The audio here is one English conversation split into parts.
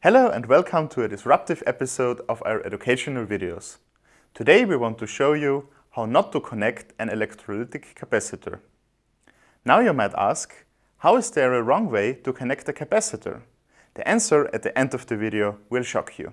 Hello and welcome to a disruptive episode of our educational videos. Today we want to show you how not to connect an electrolytic capacitor. Now you might ask, how is there a wrong way to connect a capacitor? The answer at the end of the video will shock you.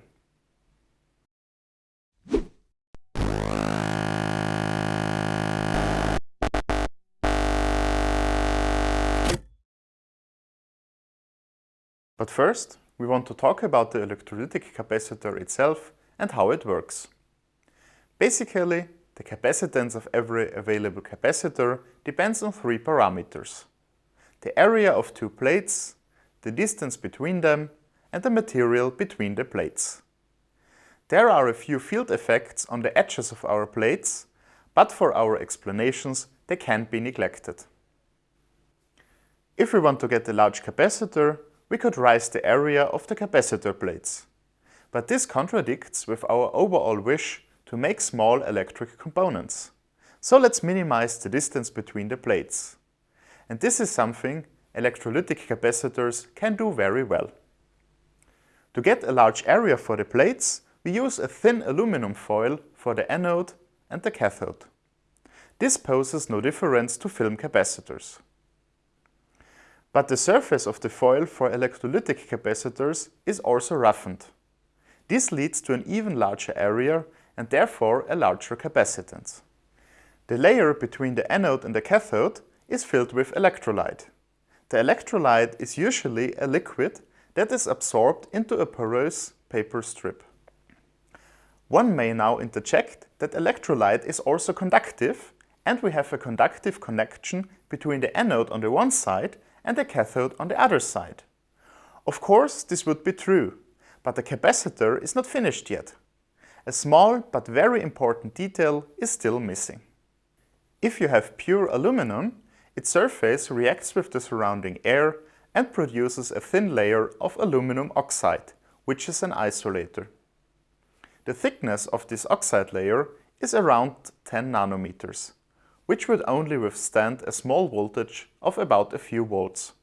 But first, we want to talk about the electrolytic capacitor itself and how it works. Basically, the capacitance of every available capacitor depends on three parameters. The area of two plates, the distance between them, and the material between the plates. There are a few field effects on the edges of our plates, but for our explanations they can't be neglected. If we want to get a large capacitor, we could rise the area of the capacitor plates. But this contradicts with our overall wish to make small electric components. So let's minimize the distance between the plates. And this is something electrolytic capacitors can do very well. To get a large area for the plates, we use a thin aluminum foil for the anode and the cathode. This poses no difference to film capacitors. But the surface of the foil for electrolytic capacitors is also roughened. This leads to an even larger area and therefore a larger capacitance. The layer between the anode and the cathode is filled with electrolyte. The electrolyte is usually a liquid that is absorbed into a porous paper strip. One may now interject that electrolyte is also conductive and we have a conductive connection between the anode on the one side and the cathode on the other side. Of course, this would be true, but the capacitor is not finished yet. A small but very important detail is still missing. If you have pure aluminum, its surface reacts with the surrounding air and produces a thin layer of aluminum oxide, which is an isolator. The thickness of this oxide layer is around 10 nanometers, which would only withstand a small voltage of about a few volts.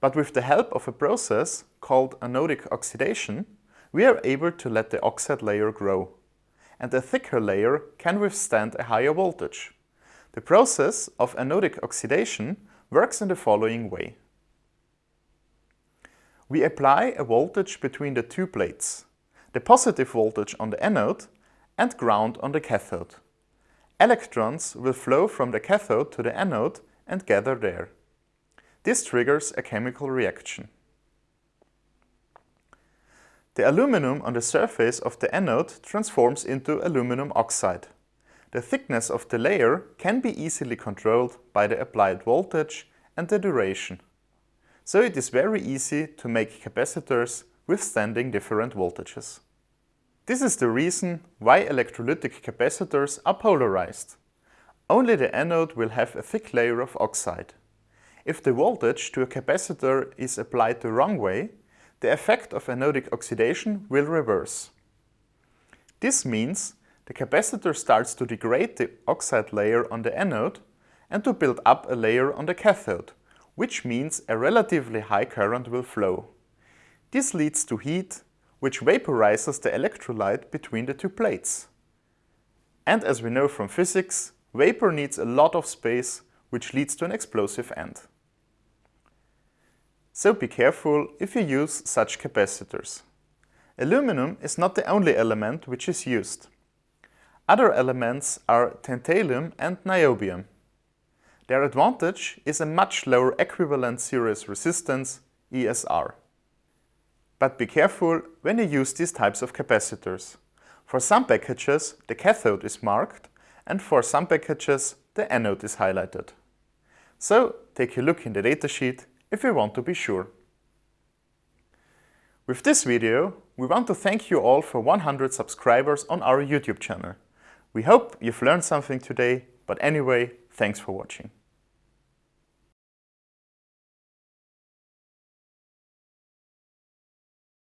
But with the help of a process called anodic oxidation, we are able to let the oxide layer grow. And a thicker layer can withstand a higher voltage. The process of anodic oxidation works in the following way. We apply a voltage between the two plates, the positive voltage on the anode and ground on the cathode. Electrons will flow from the cathode to the anode and gather there. This triggers a chemical reaction. The aluminum on the surface of the anode transforms into aluminum oxide. The thickness of the layer can be easily controlled by the applied voltage and the duration. So it is very easy to make capacitors withstanding different voltages. This is the reason why electrolytic capacitors are polarized. Only the anode will have a thick layer of oxide. If the voltage to a capacitor is applied the wrong way, the effect of anodic oxidation will reverse. This means the capacitor starts to degrade the oxide layer on the anode and to build up a layer on the cathode, which means a relatively high current will flow. This leads to heat which vaporizes the electrolyte between the two plates. And as we know from physics, vapor needs a lot of space, which leads to an explosive end. So be careful if you use such capacitors. Aluminum is not the only element which is used. Other elements are tantalum and niobium. Their advantage is a much lower equivalent series resistance, ESR. But be careful when you use these types of capacitors. For some packages the cathode is marked and for some packages the anode is highlighted. So take a look in the datasheet if you want to be sure. With this video, we want to thank you all for 100 subscribers on our YouTube channel. We hope you've learned something today, but anyway, thanks for watching.